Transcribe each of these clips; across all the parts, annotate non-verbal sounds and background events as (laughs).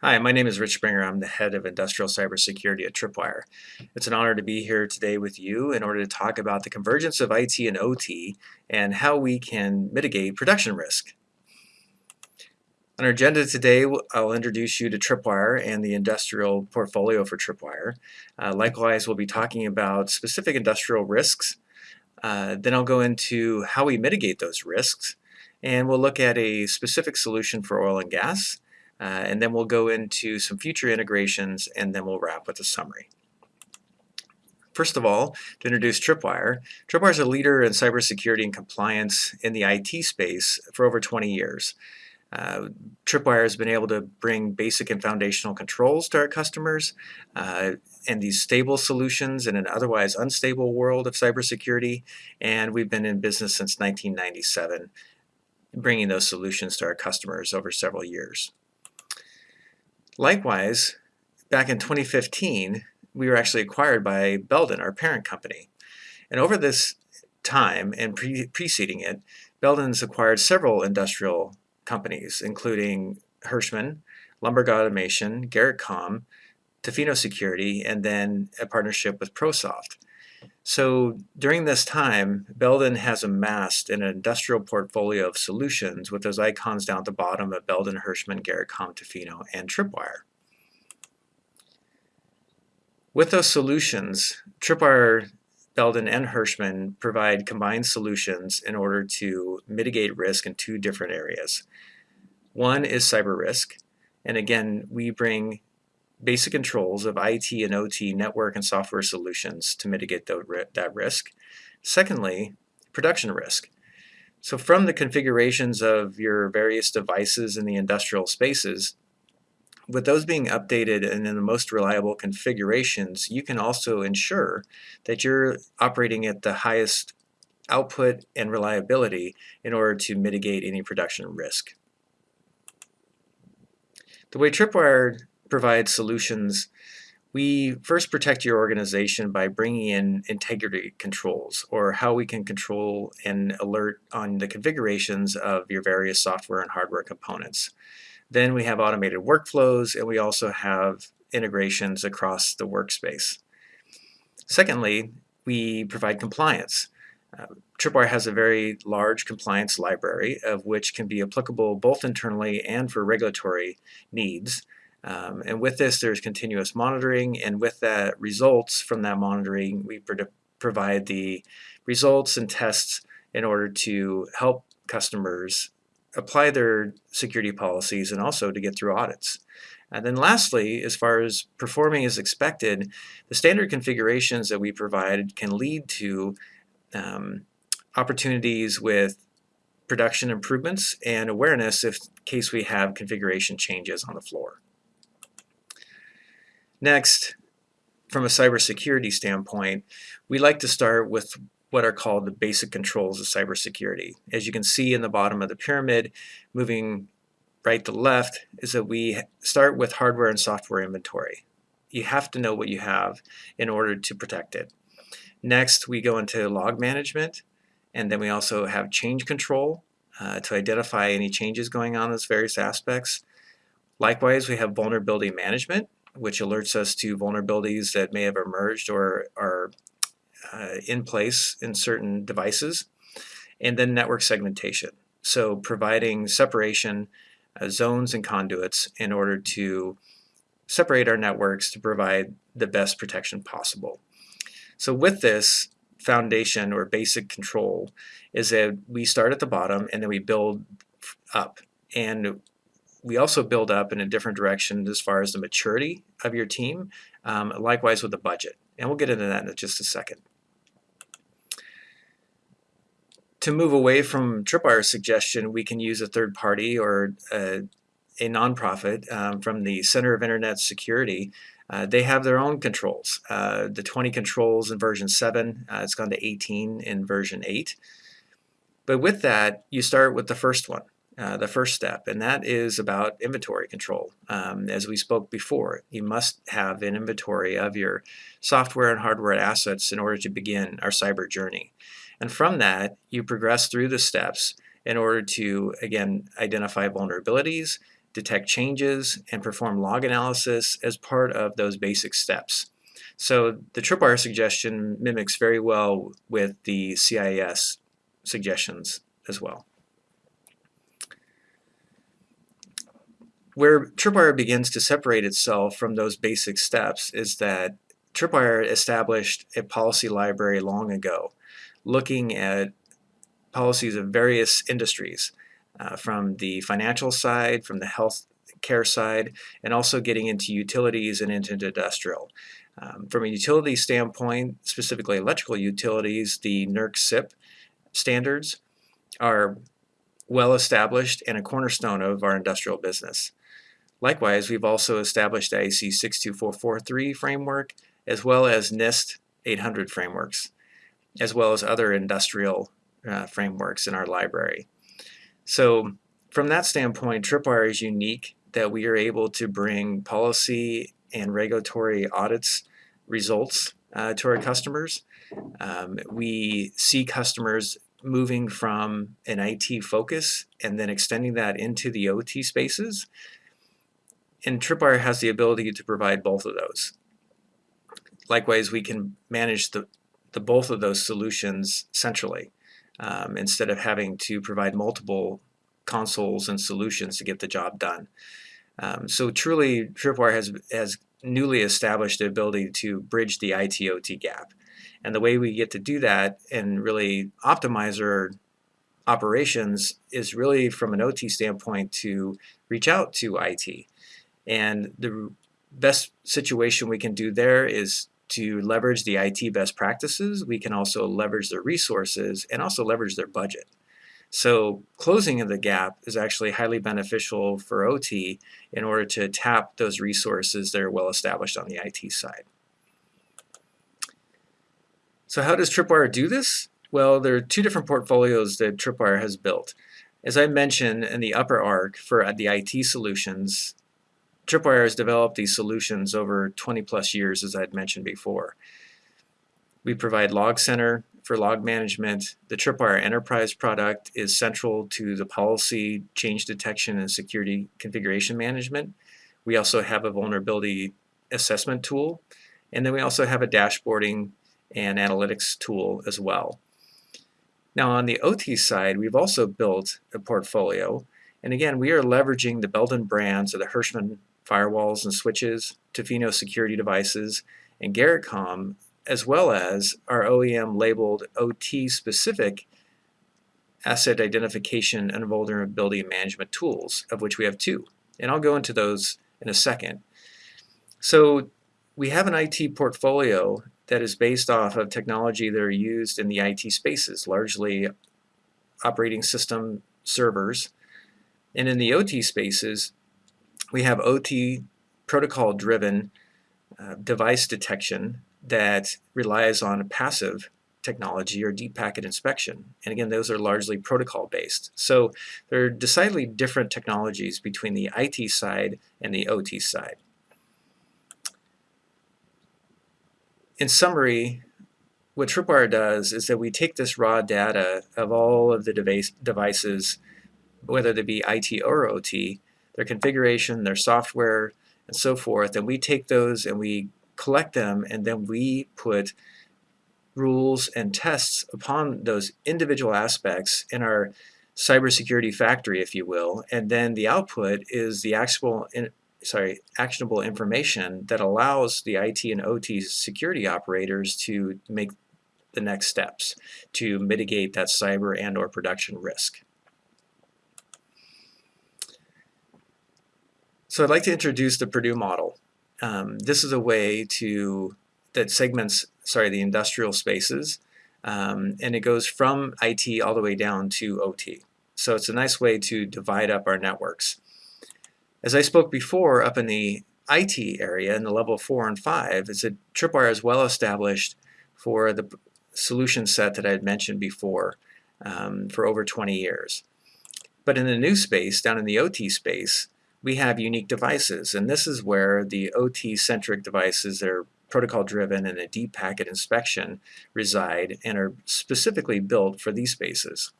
Hi, my name is Rich Springer. I'm the head of industrial cybersecurity at Tripwire. It's an honor to be here today with you in order to talk about the convergence of IT and OT and how we can mitigate production risk. On our agenda today, I'll introduce you to Tripwire and the industrial portfolio for Tripwire. Uh, likewise, we'll be talking about specific industrial risks. Uh, then I'll go into how we mitigate those risks, and we'll look at a specific solution for oil and gas, uh, and then we'll go into some future integrations and then we'll wrap with a summary. First of all, to introduce Tripwire, Tripwire is a leader in cybersecurity and compliance in the IT space for over 20 years. Uh, Tripwire has been able to bring basic and foundational controls to our customers uh, and these stable solutions in an otherwise unstable world of cybersecurity. And we've been in business since 1997, bringing those solutions to our customers over several years. Likewise, back in 2015, we were actually acquired by Belden, our parent company. And over this time and pre preceding it, Belden's acquired several industrial companies, including Hirschmann, Lumberg Automation, GarrettCom, Tofino Security, and then a partnership with ProSoft. So during this time, Belden has amassed an industrial portfolio of solutions with those icons down at the bottom of Belden, Hirschmann, Garrett, Tofino, and Tripwire. With those solutions, Tripwire, Belden, and Hirschmann provide combined solutions in order to mitigate risk in two different areas. One is cyber risk, and again, we bring basic controls of IT and OT network and software solutions to mitigate that risk. Secondly, production risk. So from the configurations of your various devices in the industrial spaces, with those being updated and in the most reliable configurations, you can also ensure that you're operating at the highest output and reliability in order to mitigate any production risk. The way Tripwire provide solutions, we first protect your organization by bringing in integrity controls or how we can control and alert on the configurations of your various software and hardware components. Then we have automated workflows and we also have integrations across the workspace. Secondly, we provide compliance. Uh, Tripwire has a very large compliance library of which can be applicable both internally and for regulatory needs. Um, and with this, there's continuous monitoring, and with that results from that monitoring, we pro provide the results and tests in order to help customers apply their security policies and also to get through audits. And then lastly, as far as performing as expected, the standard configurations that we provide can lead to um, opportunities with production improvements and awareness if case we have configuration changes on the floor. Next, from a cybersecurity standpoint, we like to start with what are called the basic controls of cybersecurity. As you can see in the bottom of the pyramid, moving right to left, is that we start with hardware and software inventory. You have to know what you have in order to protect it. Next, we go into log management, and then we also have change control uh, to identify any changes going on in those various aspects. Likewise, we have vulnerability management, which alerts us to vulnerabilities that may have emerged or are uh, in place in certain devices. And then network segmentation. So providing separation uh, zones and conduits in order to separate our networks to provide the best protection possible. So with this foundation or basic control is that we start at the bottom and then we build up. And we also build up in a different direction as far as the maturity of your team, um, likewise with the budget. And we'll get into that in just a second. To move away from Tripwire's suggestion, we can use a third party or a, a nonprofit um, from the Center of Internet Security. Uh, they have their own controls. Uh, the 20 controls in version 7, uh, it's gone to 18 in version 8. But with that, you start with the first one. Uh, the first step, and that is about inventory control. Um, as we spoke before, you must have an inventory of your software and hardware assets in order to begin our cyber journey. And from that, you progress through the steps in order to, again, identify vulnerabilities, detect changes, and perform log analysis as part of those basic steps. So the tripwire suggestion mimics very well with the CIS suggestions as well. Where Tripwire begins to separate itself from those basic steps is that Tripwire established a policy library long ago, looking at policies of various industries, uh, from the financial side, from the health care side, and also getting into utilities and into industrial. Um, from a utility standpoint, specifically electrical utilities, the NERC CIP standards are well established and a cornerstone of our industrial business. Likewise, we've also established IEC 62443 framework as well as NIST 800 frameworks, as well as other industrial uh, frameworks in our library. So from that standpoint, Tripwire is unique that we are able to bring policy and regulatory audits results uh, to our customers. Um, we see customers moving from an IT focus and then extending that into the OT spaces. And Tripwire has the ability to provide both of those. Likewise, we can manage the, the both of those solutions centrally um, instead of having to provide multiple consoles and solutions to get the job done. Um, so truly, Tripwire has, has newly established the ability to bridge the IT-OT gap. And the way we get to do that and really optimize our operations is really from an OT standpoint to reach out to IT. And the best situation we can do there is to leverage the IT best practices. We can also leverage their resources and also leverage their budget. So closing of the gap is actually highly beneficial for OT in order to tap those resources that are well established on the IT side. So how does Tripwire do this? Well, there are two different portfolios that Tripwire has built. As I mentioned in the upper arc for the IT solutions, Tripwire has developed these solutions over 20 plus years, as I had mentioned before. We provide Log Center for log management. The Tripwire Enterprise product is central to the policy, change detection, and security configuration management. We also have a vulnerability assessment tool, and then we also have a dashboarding and analytics tool as well. Now on the OT side, we've also built a portfolio, and again, we are leveraging the Belden brands of the Hirschmann firewalls and switches, Tofino security devices, and Garrettcom, as well as our OEM labeled OT specific asset identification and vulnerability management tools, of which we have two. And I'll go into those in a second. So we have an IT portfolio that is based off of technology that are used in the IT spaces, largely operating system servers. And in the OT spaces, we have OT protocol driven uh, device detection that relies on passive technology or deep packet inspection. And again, those are largely protocol based. So there are decidedly different technologies between the IT side and the OT side. In summary, what Tripwire does is that we take this raw data of all of the device, devices, whether they be IT or OT, their configuration, their software, and so forth. And we take those and we collect them and then we put rules and tests upon those individual aspects in our cybersecurity factory, if you will. And then the output is the actual, in, sorry, actionable information that allows the IT and OT security operators to make the next steps to mitigate that cyber and or production risk. So I'd like to introduce the Purdue model. Um, this is a way to that segments, sorry, the industrial spaces, um, and it goes from IT all the way down to OT. So it's a nice way to divide up our networks. As I spoke before, up in the IT area, in the level 4 and 5, is a Tripwire is well established for the solution set that I had mentioned before um, for over 20 years. But in the new space, down in the OT space, we have unique devices. And this is where the OT-centric devices that are protocol driven and a deep packet inspection reside and are specifically built for these spaces.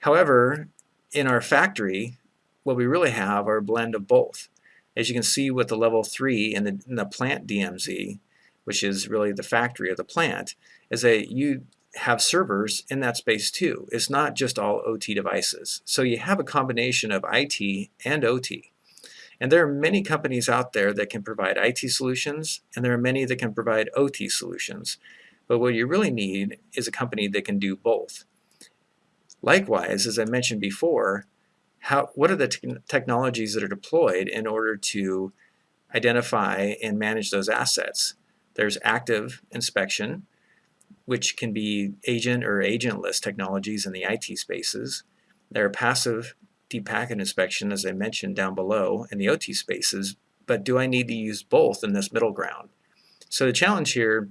However, in our factory, what we really have are a blend of both. As you can see with the level 3 in the, in the plant DMZ, which is really the factory of the plant, is that you have servers in that space too. It's not just all OT devices. So you have a combination of IT and OT. And there are many companies out there that can provide IT solutions, and there are many that can provide OT solutions. But what you really need is a company that can do both. Likewise, as I mentioned before, how, what are the te technologies that are deployed in order to identify and manage those assets? There's active inspection, which can be agent or agentless technologies in the IT spaces. There are passive deep packet inspection, as I mentioned down below, in the OT spaces, but do I need to use both in this middle ground? So the challenge here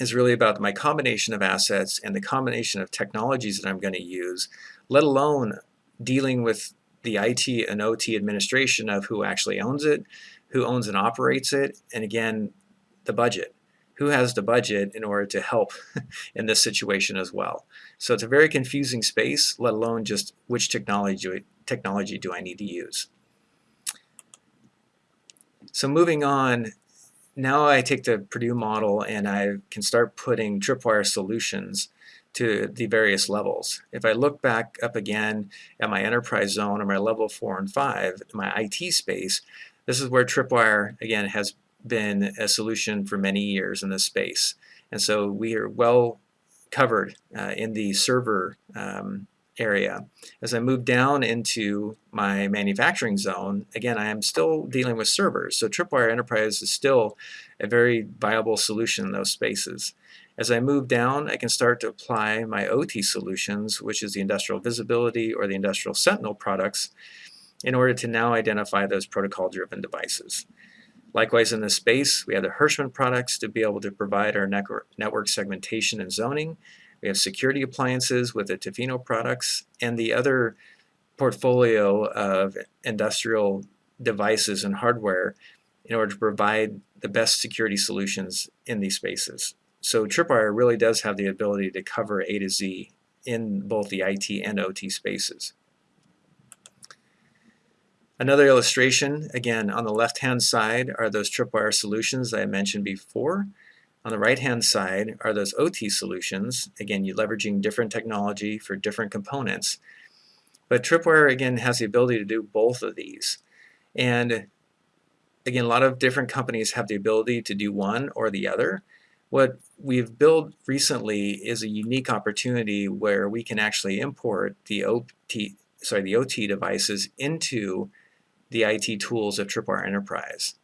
is really about my combination of assets and the combination of technologies that I'm going to use, let alone dealing with the IT and OT administration of who actually owns it, who owns and operates it, and again, the budget who has the budget in order to help (laughs) in this situation as well. So it's a very confusing space, let alone just which technology, technology do I need to use. So moving on, now I take the Purdue model and I can start putting tripwire solutions to the various levels. If I look back up again at my enterprise zone or my level 4 and 5, my IT space, this is where tripwire, again, has been a solution for many years in this space. And so we are well covered uh, in the server um, area. As I move down into my manufacturing zone, again, I am still dealing with servers. So Tripwire Enterprise is still a very viable solution in those spaces. As I move down, I can start to apply my OT solutions, which is the industrial visibility or the industrial sentinel products, in order to now identify those protocol-driven devices. Likewise in this space, we have the Hirschmann products to be able to provide our network segmentation and zoning. We have security appliances with the Tofino products and the other portfolio of industrial devices and hardware in order to provide the best security solutions in these spaces. So Tripwire really does have the ability to cover A to Z in both the IT and OT spaces. Another illustration, again, on the left-hand side are those tripwire solutions I mentioned before. On the right-hand side are those OT solutions. Again, you're leveraging different technology for different components. But Tripwire, again, has the ability to do both of these. And again, a lot of different companies have the ability to do one or the other. What we've built recently is a unique opportunity where we can actually import the OT, sorry, the OT devices into the IT tools of Tripwire Enterprise.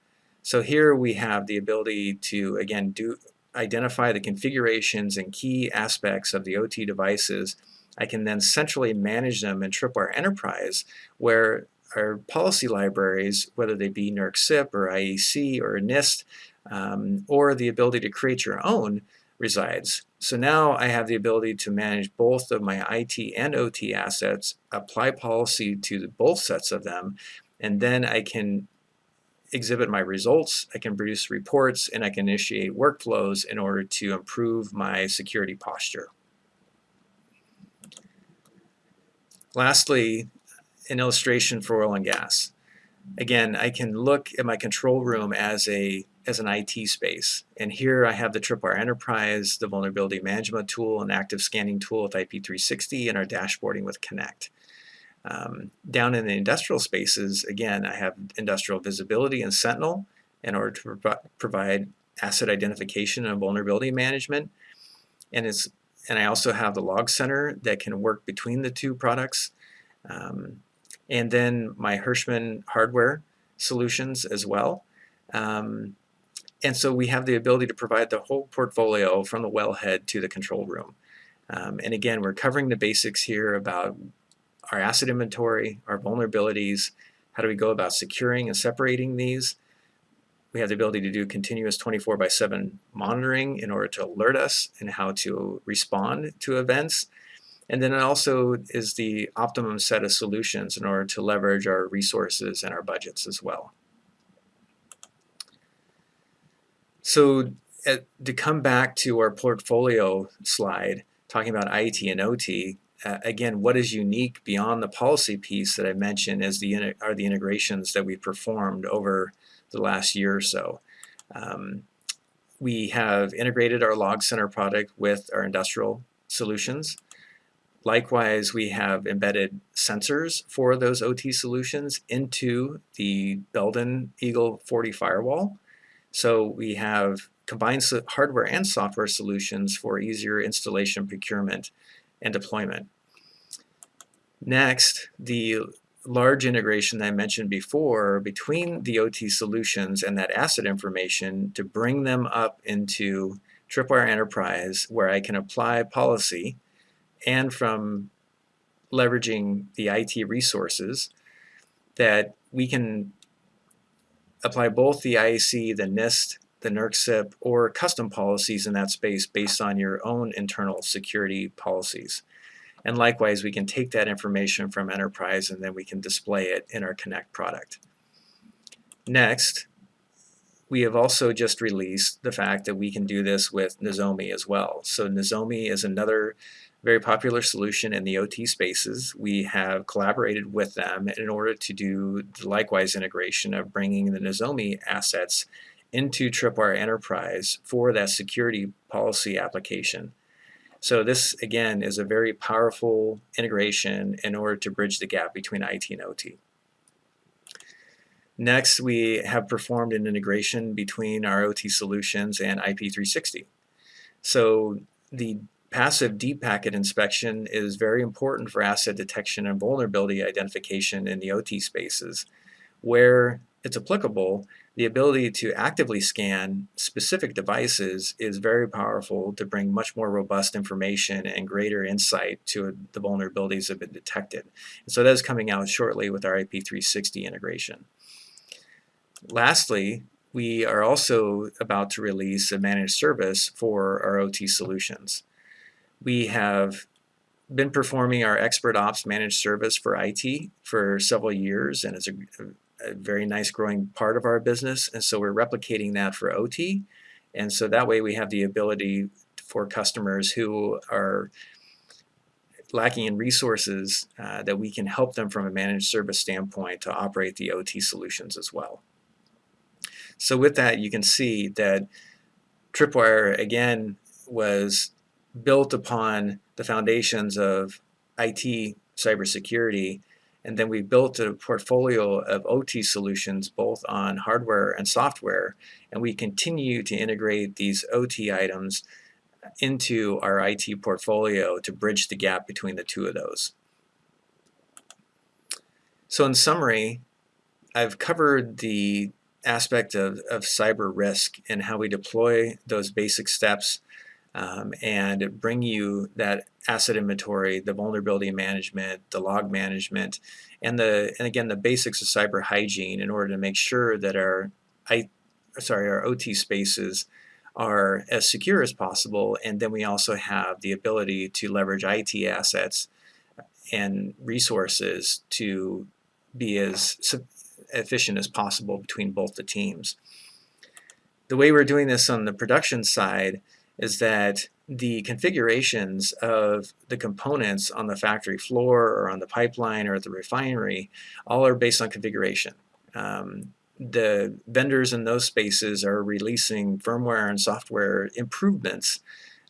So here we have the ability to, again, do identify the configurations and key aspects of the OT devices. I can then centrally manage them in Tripwire Enterprise where our policy libraries, whether they be NERC CIP or IEC or NIST, um, or the ability to create your own resides. So now I have the ability to manage both of my IT and OT assets, apply policy to both sets of them, and then I can exhibit my results, I can produce reports, and I can initiate workflows in order to improve my security posture. Lastly, an illustration for oil and gas. Again, I can look at my control room as a as an IT space. And here I have the Tripwire Enterprise, the vulnerability management tool, an active scanning tool with IP360, and our dashboarding with Connect. Um, down in the industrial spaces, again, I have industrial visibility and Sentinel in order to pro provide asset identification and vulnerability management. And, it's, and I also have the log center that can work between the two products. Um, and then my Hirschmann hardware solutions as well. Um, and so we have the ability to provide the whole portfolio from the wellhead to the control room. Um, and again, we're covering the basics here about our asset inventory, our vulnerabilities, how do we go about securing and separating these. We have the ability to do continuous 24 by 7 monitoring in order to alert us and how to respond to events. And then it also is the optimum set of solutions in order to leverage our resources and our budgets as well. So uh, to come back to our portfolio slide, talking about IT and OT, uh, again, what is unique beyond the policy piece that I mentioned is the are the integrations that we've performed over the last year or so. Um, we have integrated our log center product with our industrial solutions. Likewise, we have embedded sensors for those OT solutions into the Belden Eagle 40 firewall. So we have combined hardware and software solutions for easier installation, procurement, and deployment. Next, the large integration that I mentioned before between the OT solutions and that asset information to bring them up into Tripwire Enterprise where I can apply policy and from leveraging the IT resources that we can apply both the IEC, the NIST, the NERC or custom policies in that space based on your own internal security policies. And likewise, we can take that information from Enterprise and then we can display it in our Connect product. Next, we have also just released the fact that we can do this with Nozomi as well. So Nozomi is another very popular solution in the OT spaces. We have collaborated with them in order to do the likewise integration of bringing the Nozomi assets into Tripwire Enterprise for that security policy application. So this, again, is a very powerful integration in order to bridge the gap between IT and OT. Next, we have performed an integration between our OT solutions and IP360. So the passive deep packet inspection is very important for asset detection and vulnerability identification in the OT spaces. Where it's applicable, the ability to actively scan specific devices is very powerful to bring much more robust information and greater insight to the vulnerabilities that have been detected. And so that is coming out shortly with our IP360 integration. Lastly, we are also about to release a managed service for our OT solutions. We have been performing our ExpertOps managed service for IT for several years and it's a, a very nice growing part of our business and so we're replicating that for OT and so that way we have the ability for customers who are lacking in resources uh, that we can help them from a managed service standpoint to operate the OT solutions as well. So with that you can see that Tripwire again was built upon the foundations of IT cybersecurity and then we built a portfolio of OT solutions both on hardware and software. And we continue to integrate these OT items into our IT portfolio to bridge the gap between the two of those. So in summary, I've covered the aspect of, of cyber risk and how we deploy those basic steps um, and bring you that asset inventory, the vulnerability management, the log management, and the and again the basics of cyber hygiene in order to make sure that our I sorry our OT spaces are as secure as possible and then we also have the ability to leverage IT assets and resources to be as efficient as possible between both the teams. The way we're doing this on the production side is that the configurations of the components on the factory floor or on the pipeline or at the refinery all are based on configuration. Um, the vendors in those spaces are releasing firmware and software improvements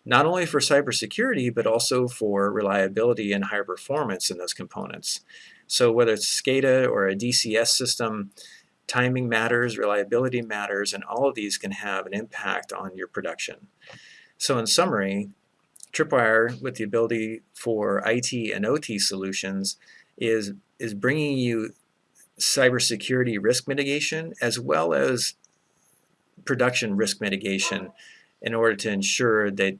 not only for cybersecurity but also for reliability and higher performance in those components. So whether it's SCADA or a DCS system, timing matters, reliability matters, and all of these can have an impact on your production. So in summary, Tripwire with the ability for IT and OT solutions is, is bringing you cybersecurity risk mitigation as well as production risk mitigation in order to ensure that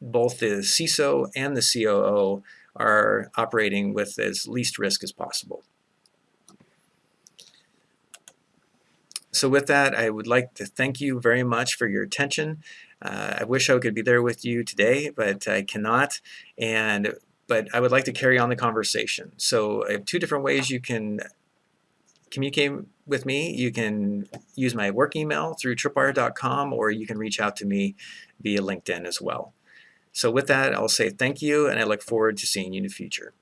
both the CISO and the COO are operating with as least risk as possible. So with that, I would like to thank you very much for your attention. Uh, I wish I could be there with you today, but I cannot. And but I would like to carry on the conversation. So I have two different ways you can communicate with me. You can use my work email through tripwire.com or you can reach out to me via LinkedIn as well. So with that, I'll say thank you, and I look forward to seeing you in the future.